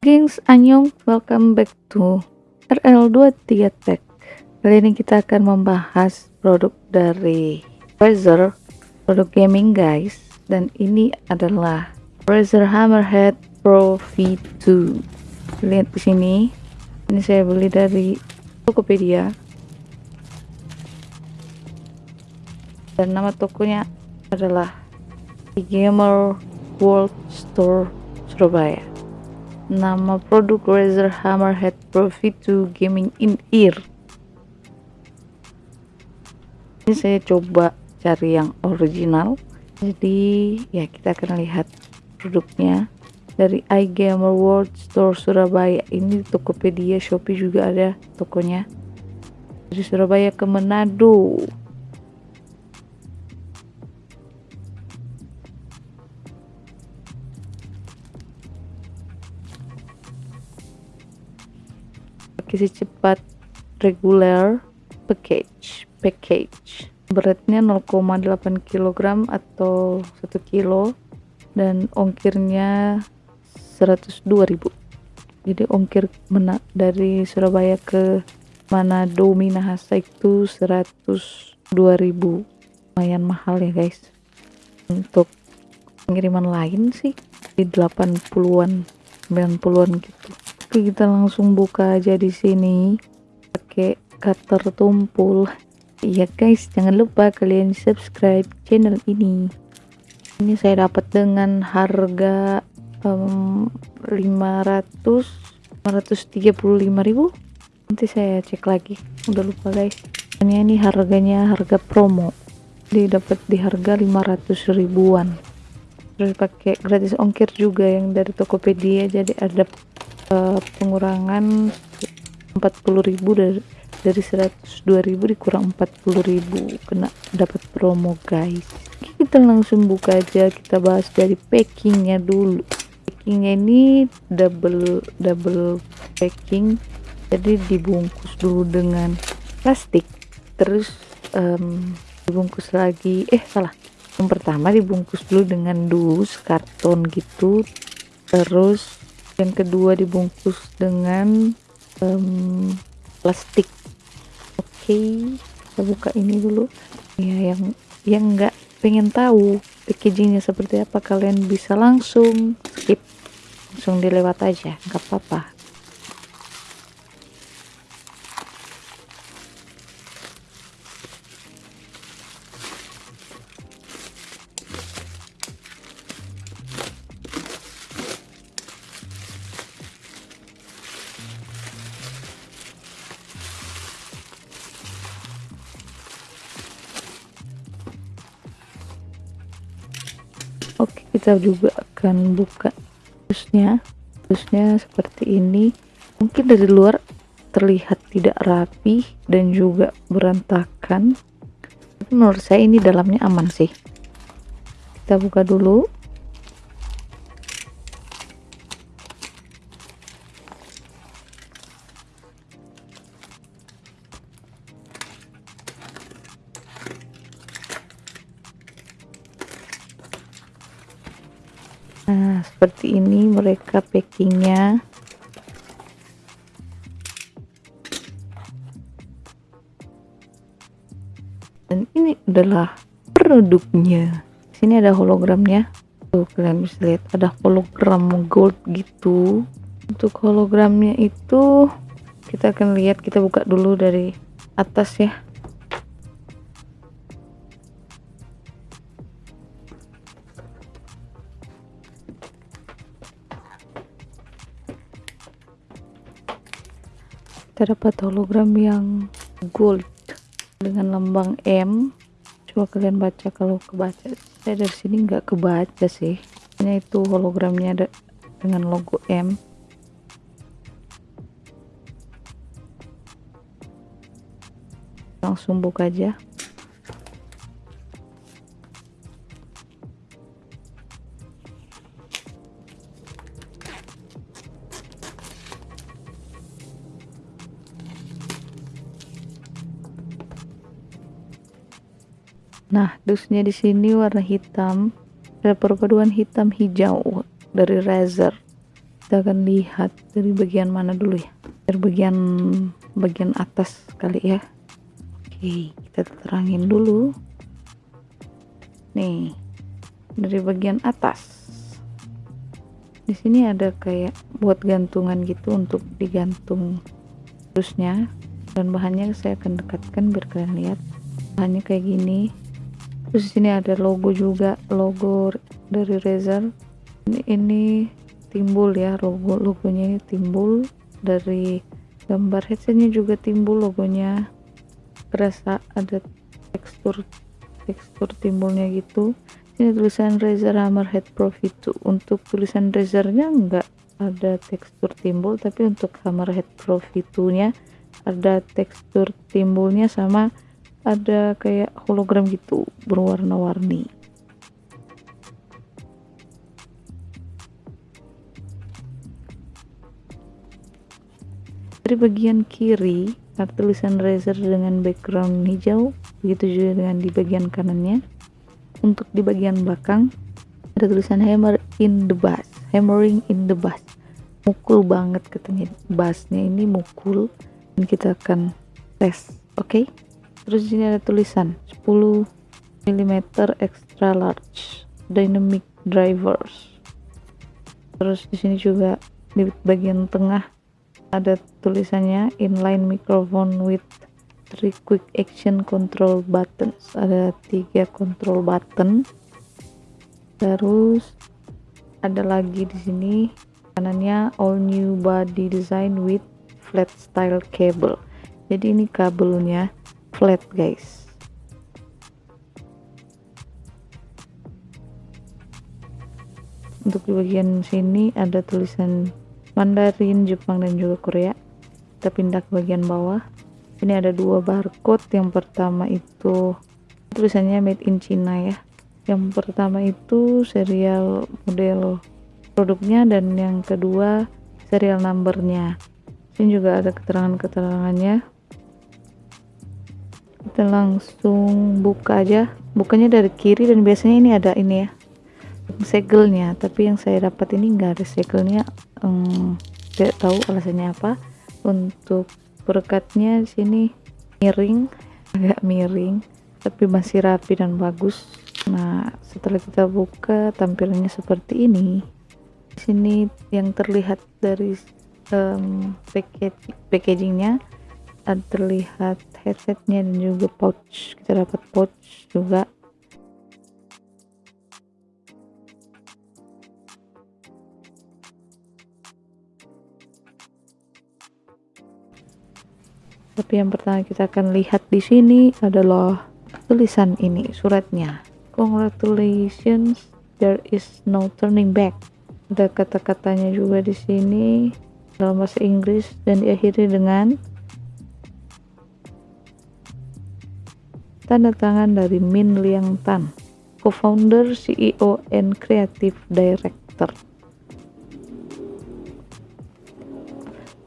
Gengs, Anyong, welcome back to RL23 Tech. Kali ini kita akan membahas produk dari Razer Produk gaming guys. Dan ini adalah Razer Hammerhead Pro V2 Lihat di sini. Ini saya beli dari Tokopedia. Dan nama tokonya adalah Gamer World Store Surabaya nama produk Razer Hammerhead Pro V2 Gaming in Ear. Ini saya coba cari yang original. Jadi ya kita akan lihat produknya. Dari iGamer World Store Surabaya. Ini Tokopedia Shopee juga ada tokonya. Dari Surabaya ke Manado akuisisi cepat regular package package. Beratnya 0,8 kg atau 1 kilo dan ongkirnya 102.000 jadi ongkir dari Surabaya ke Manado Minahasa itu 102.000 lumayan mahal ya guys. Untuk pengiriman lain sih di 80-an 90-an gitu Oke, kita langsung buka aja di sini pakai cutter tumpul. Iya guys, jangan lupa kalian subscribe channel ini. Ini saya dapat dengan harga um, 500 ribu. Nanti saya cek lagi. Udah lupa guys. Ini ini harganya harga promo. Dia dapat di harga 500 ribuan. Terus pakai gratis ongkir juga yang dari Tokopedia jadi ada uh, pengurangan 40.000 dari dari 102.000 dikurang 40.000 kena dapat promo guys. Kita langsung buka aja. Kita bahas dari packingnya dulu. Packingnya ini double double packing. Jadi dibungkus dulu dengan plastik. Terus um, dibungkus lagi. Eh salah. Yang pertama dibungkus dulu dengan dus karton gitu. Terus yang kedua dibungkus dengan um, plastik. Oke okay, kita buka ini dulu. Ya yang yang nggak pengen tahu packagingnya seperti apa kalian bisa langsung skip. Langsung dilewat aja nggak apa-apa kita juga akan buka terusnya. Terusnya seperti ini. Mungkin dari luar terlihat tidak rapi dan juga berantakan. Tapi menurut saya ini dalamnya aman sih. Kita buka dulu nah seperti ini mereka packingnya. Dan ini adalah produknya. Sini ada hologramnya. Tuh kalian bisa lihat ada hologram gold gitu. Untuk hologramnya itu kita akan lihat kita buka dulu dari atas ya kita dapat hologram yang gold dengan lambang M. Coba kalian baca kalau kebaca saya dari sini nggak kebaca sih. Hanya itu hologramnya ada dengan logo M. Langsung buka aja Nah, dusnya di sini warna hitam. Ada perpaduan hitam hijau dari Razer. kita akan lihat dari bagian mana dulu ya. Dari bagian bagian atas kali ya. Oke kita terangin dulu. Nih dari bagian atas. Di sini ada kayak buat gantungan gitu untuk digantung terusnya dan bahannya saya akan dekatkan biar kalian lihat. Bahannya kayak gini terus di sini ada logo juga logo dari Razer. Ini, ini timbul ya logo logonya ini timbul dari gambar headsetnya juga timbul logonya. Kerasa ada tekstur tekstur timbulnya gitu. Ini tulisan Razer Hammerhead Pro V2 untuk tulisan Razernya enggak ada tekstur timbul tapi untuk Hammerhead Pro V2 nya ada tekstur timbulnya sama ada kayak hologram gitu berwarna-warni. Dari bagian kiri ada tulisan Razer dengan background hijau begitu juga dengan di bagian kanannya. Untuk di bagian belakang ada tulisan hammer in the bass hammering in the bass. Mukul banget katanya bassnya ini mukul dan kita akan tes oke? okay? Terus ini ada tulisan 10 mm extra large dynamic drivers. Terus di sini juga di bagian tengah ada tulisannya inline microphone with three quick action control buttons. Ada tiga control button. Terus ada lagi di sini kanannya all new body design with flat style cable. Jadi ini kabelnya flat guys. Untuk di bagian sini ada tulisan Mandarin, Jepang dan juga Korea. Kita pindah ke bagian bawah. Ini ada dua barcode. Yang pertama itu tulisannya made in China ya. Yang pertama itu serial model produknya dan yang kedua serial numbernya. Ini juga ada keterangan-keterangannya kita langsung buka aja. Bukanya dari kiri dan biasanya ini ada ini ya segelnya tapi yang saya dapat ini enggak ada segelnya um, tidak tahu alasannya apa. Untuk perekatnya di sini miring agak miring tapi masih rapi dan bagus. Nah setelah kita buka tampilannya seperti ini. Sini yang terlihat dari um, package packagingnya ada terlihat headsetnya dan juga pouch. Kita dapat pouch juga. Tapi yang pertama kita akan lihat di sini adalah tulisan ini suratnya. Congratulations there is no turning back. Ada kata-katanya juga di sini dalam bahasa Inggris dan diakhiri dengan tanda tangan dari Min Liang Tan co-founder, CEO, and creative director.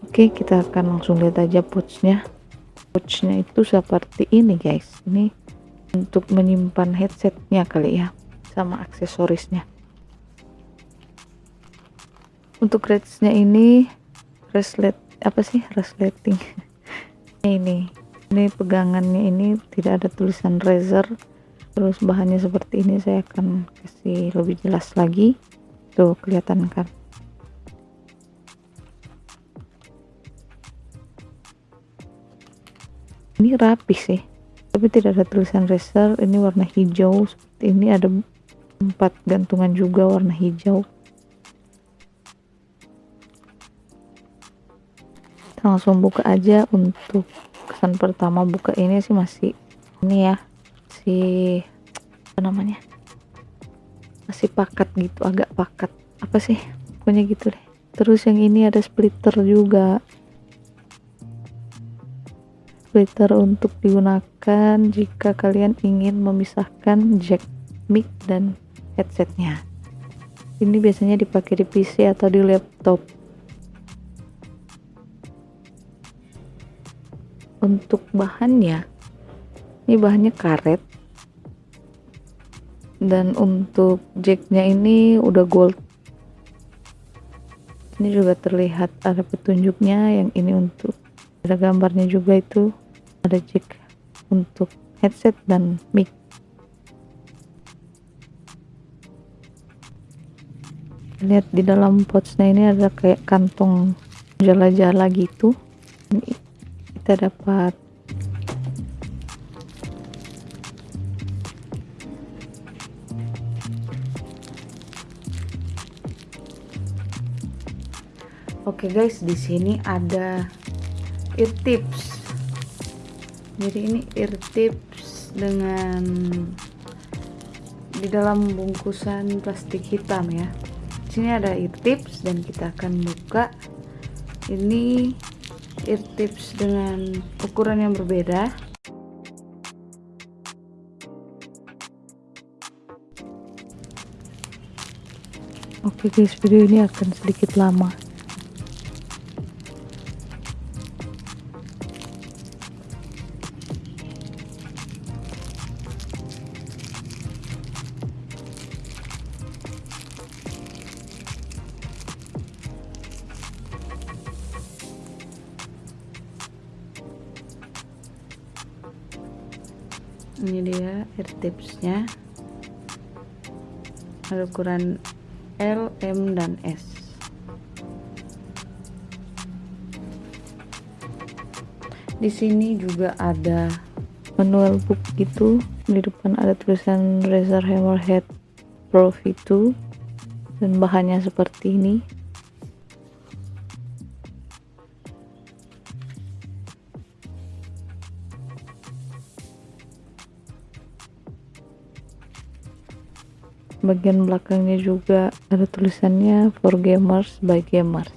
Oke, kita akan langsung lihat aja pouchnya. Pouchnya itu seperti ini guys. Ini untuk menyimpan headsetnya kali ya sama aksesorisnya. Untuk ratsnya ini reslet apa sih? Resleting ini ini pegangannya ini tidak ada tulisan Razer terus bahannya seperti ini saya akan kasih lebih jelas lagi. Tuh kelihatan kan? Ini rapi sih tapi tidak ada tulisan racer ini warna hijau seperti ini. Ada empat gantungan juga warna hijau. Langsung buka aja untuk kesan pertama buka ini sih masih ini ya si apa namanya masih pakat gitu agak pakat. Apa sih? Pokoknya gitu deh. Terus yang ini ada splitter juga. Splitter untuk digunakan jika kalian ingin memisahkan jack mic dan headsetnya. Ini biasanya dipakai di PC atau di laptop untuk bahannya. Ini bahannya karet. Dan untuk jacknya ini udah gold. Ini juga terlihat ada petunjuknya yang ini untuk. Ada gambarnya juga itu. Ada jack untuk headset dan mic. Lihat di dalam pouchnya ini ada kayak kantong jala-jala gitu kita dapat Oke okay guys, di sini ada ear tips. Jadi ini ear tips dengan di dalam bungkusan plastik hitam ya. Di sini ada ear tips dan kita akan buka. Ini ear tips dengan ukuran yang berbeda. Oke guys, video ini akan sedikit lama. Tipsnya. Ukuran L, M, dan S. Di sini juga ada manual book gitu. Di depan ada tulisan Razer Hammerhead Pro V2 dan bahannya seperti ini bagian belakangnya juga ada tulisannya for gamers by gamers.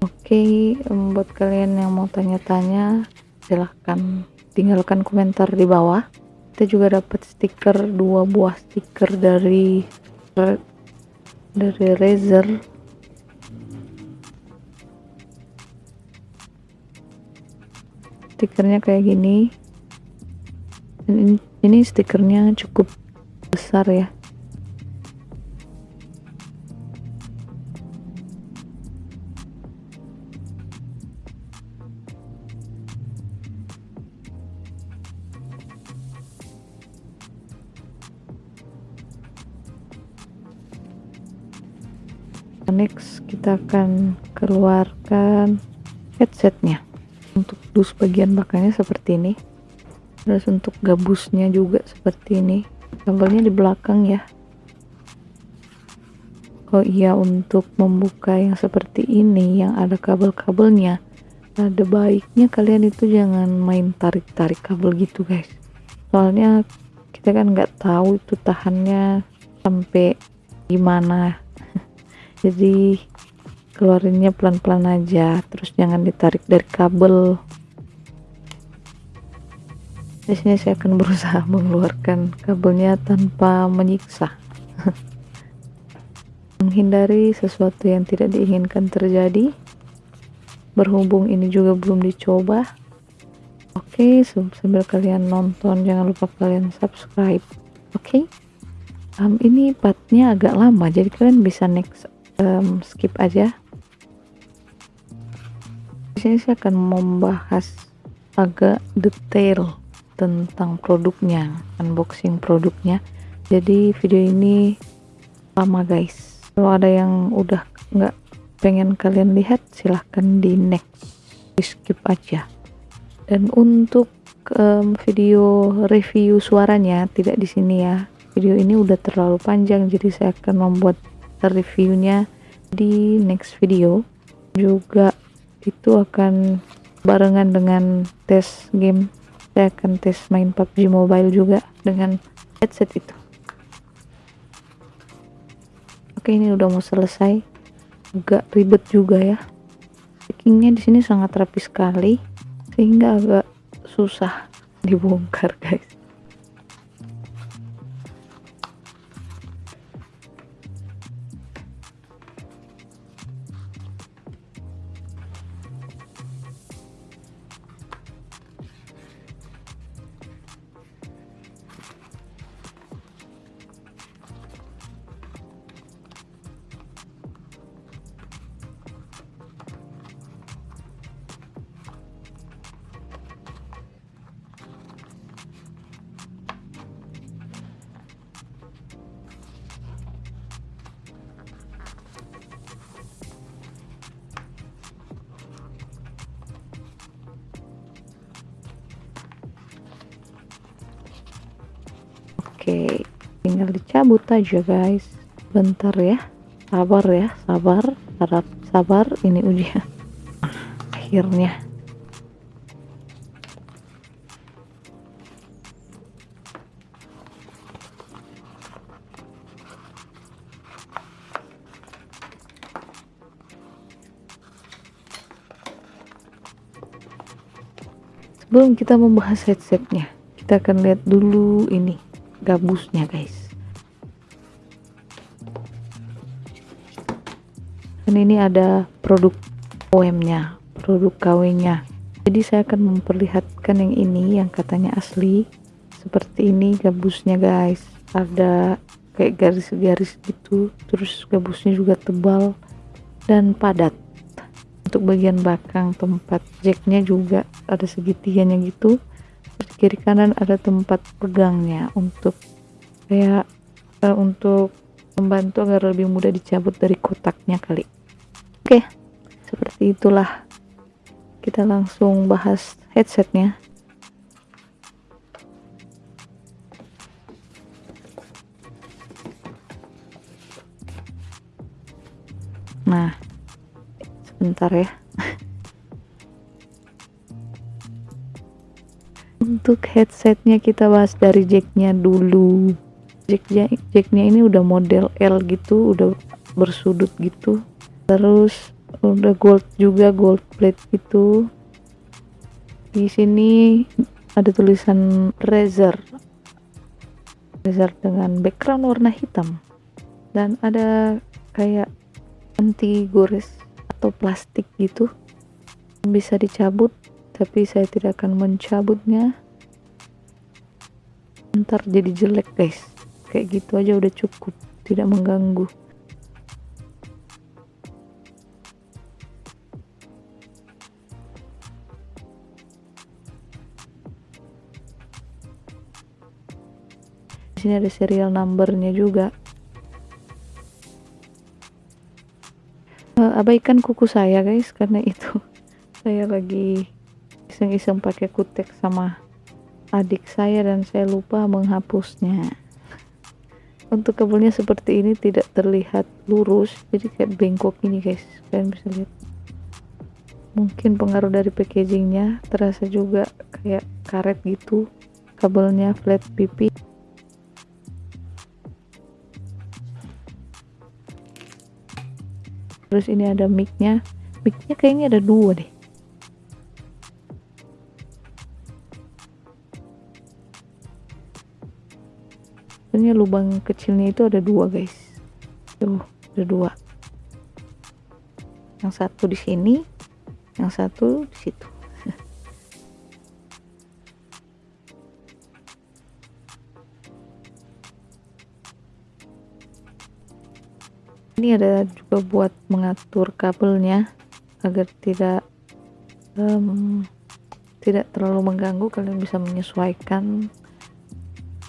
Oke okay, buat kalian yang mau tanya-tanya silahkan tinggalkan komentar di bawah. Kita juga dapat stiker dua buah stiker dari dari Razer stikernya kayak gini. Ini, ini stikernya cukup besar ya. Next kita akan keluarkan headsetnya untuk dus bagian belakangnya seperti ini. Terus untuk gabusnya juga seperti ini. Kabelnya di belakang ya. Oh iya untuk membuka yang seperti ini yang ada kabel-kabelnya. Ada baiknya kalian itu jangan main tarik-tarik kabel gitu guys. Soalnya kita kan nggak tahu itu tahannya sampai gimana. Jadi keluarinnya pelan-pelan aja. Terus jangan ditarik dari kabel di sini saya akan berusaha mengeluarkan kabelnya tanpa menyiksa. Menghindari sesuatu yang tidak diinginkan terjadi. Berhubung ini juga belum dicoba. Oke okay, sambil kalian nonton jangan lupa kalian subscribe. Oke? Okay? um, ini partnya agak lama jadi kalian bisa next um, skip aja. Di sini saya akan membahas agak detail tentang produknya, unboxing produknya. Jadi video ini lama guys. Kalau ada yang udah nggak pengen kalian lihat, silahkan di next, di skip aja. Dan untuk um, video review suaranya tidak di sini ya. Video ini udah terlalu panjang, jadi saya akan membuat reviewnya di next video. Juga itu akan barengan dengan tes game saya akan tes main PUBG Mobile juga dengan headset itu. Oke ini udah mau selesai. Agak ribet juga ya. Packingnya di sini sangat rapi sekali sehingga agak susah dibongkar guys oke tinggal dicabut aja guys. Bentar ya. Sabar ya sabar. Harap sabar ini ujian akhirnya. Sebelum kita membahas headsetnya kita akan lihat dulu ini gabusnya guys. Dan ini ada produk OM nya produk KW nya jadi saya akan memperlihatkan yang ini yang katanya asli. Seperti ini gabusnya guys. Ada kayak garis-garis gitu. Terus gabusnya juga tebal dan padat. Untuk bagian belakang tempat jacknya juga ada segitiganya gitu terus kiri kanan ada tempat pegangnya untuk kayak uh, untuk membantu agar lebih mudah dicabut dari kotaknya kali. Oke seperti itulah. Kita langsung bahas headsetnya. Nah sebentar ya untuk headsetnya kita bahas dari jacknya dulu. Jacknya jacknya ini udah model L gitu udah bersudut gitu. Terus udah gold juga gold plate gitu. Di sini ada tulisan Razer. Razer dengan background warna hitam. Dan ada kayak anti gores atau plastik gitu. Bisa dicabut tapi saya tidak akan mencabutnya ntar jadi jelek guys. Kayak gitu aja udah cukup. Tidak mengganggu. Di sini ada serial numbernya juga. Uh, abaikan kuku saya guys karena itu saya lagi iseng-iseng pakai kutek sama adik saya dan saya lupa menghapusnya. Untuk kabelnya seperti ini tidak terlihat lurus jadi kayak bengkok ini guys. Kalian bisa lihat. Mungkin pengaruh dari packagingnya terasa juga kayak karet gitu kabelnya flat pipi. Terus ini ada micnya. Micnya kayaknya ada dua deh sebenarnya lubang kecilnya itu ada dua guys. Tuh ada dua. Yang satu di sini yang satu di situ. Ini ada juga buat mengatur kabelnya agar tidak um, tidak terlalu mengganggu. Kalian bisa menyesuaikan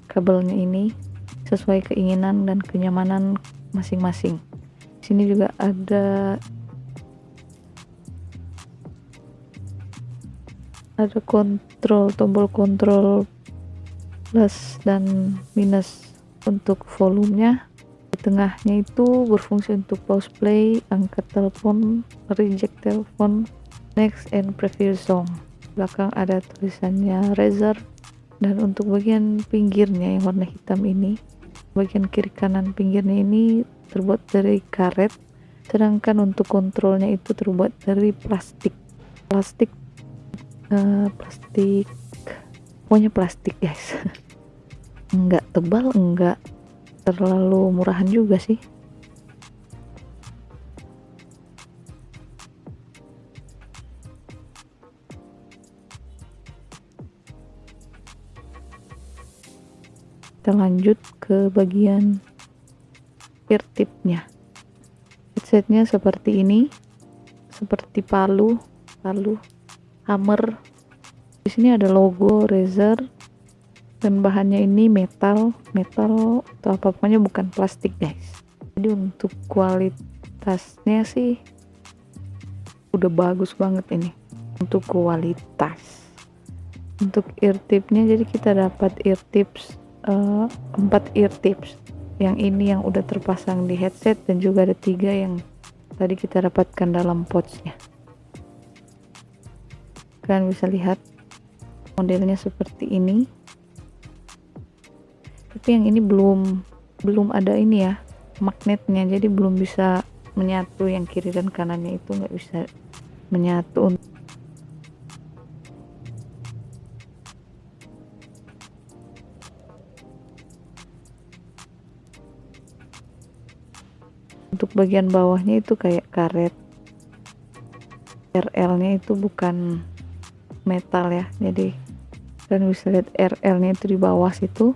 kabelnya ini sesuai keinginan dan kenyamanan masing-masing. Sini juga ada ada kontrol tombol kontrol plus dan minus untuk volumenya. Tengahnya itu berfungsi untuk pause play, angkat telepon, reject telepon, next and previous song. Belakang ada tulisannya Razer dan untuk bagian pinggirnya yang warna hitam ini, bagian kiri kanan pinggirnya ini terbuat dari karet, sedangkan untuk kontrolnya itu terbuat dari plastik. Plastik uh, plastik pokoknya plastik guys enggak tebal enggak terlalu murahan juga sih kita lanjut ke bagian ear tipnya. Headsetnya seperti ini seperti palu palu hammer. Di sini ada logo Razer dan bahannya ini metal metal atau apa pokoknya bukan plastik guys. Jadi untuk kualitasnya sih udah bagus banget ini. Untuk kualitas. Untuk ear tipnya jadi kita dapat ear tips uh, ear tips. Yang ini yang udah terpasang di headset dan juga ada tiga yang tadi kita dapatkan dalam pouchnya. Kalian bisa lihat modelnya seperti ini. Tapi yang ini belum belum ada ini ya magnetnya. Jadi belum bisa menyatu yang kiri dan kanannya itu nggak bisa menyatu untuk bagian bawahnya itu kayak karet. RL nya itu bukan metal ya jadi kalian bisa lihat RL nya itu di bawah situ.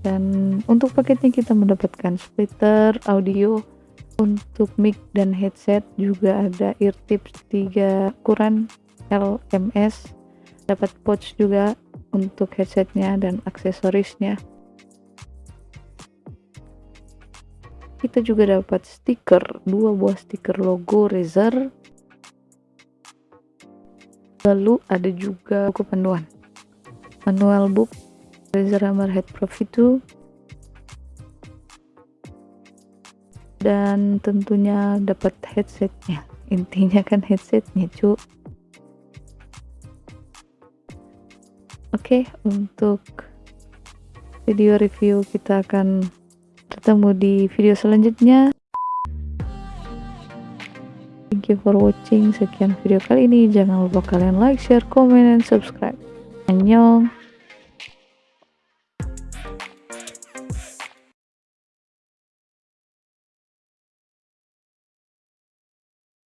Dan untuk paketnya kita mendapatkan splitter audio untuk mic dan headset juga ada ear tips 3 ukuran LMS dapat pouch juga untuk headsetnya dan aksesorisnya. Kita juga dapat stiker dua buah stiker logo Razer. Lalu ada juga buku panduan. Manual book Razer Hammerhead Pro V2 dan tentunya dapat headsetnya. Intinya kan headsetnya cu oke untuk video review kita akan ketemu di video selanjutnya. Thank you for watching. Sekian video kali ini. Jangan lupa kalian like share comment dan subscribe. Annyeong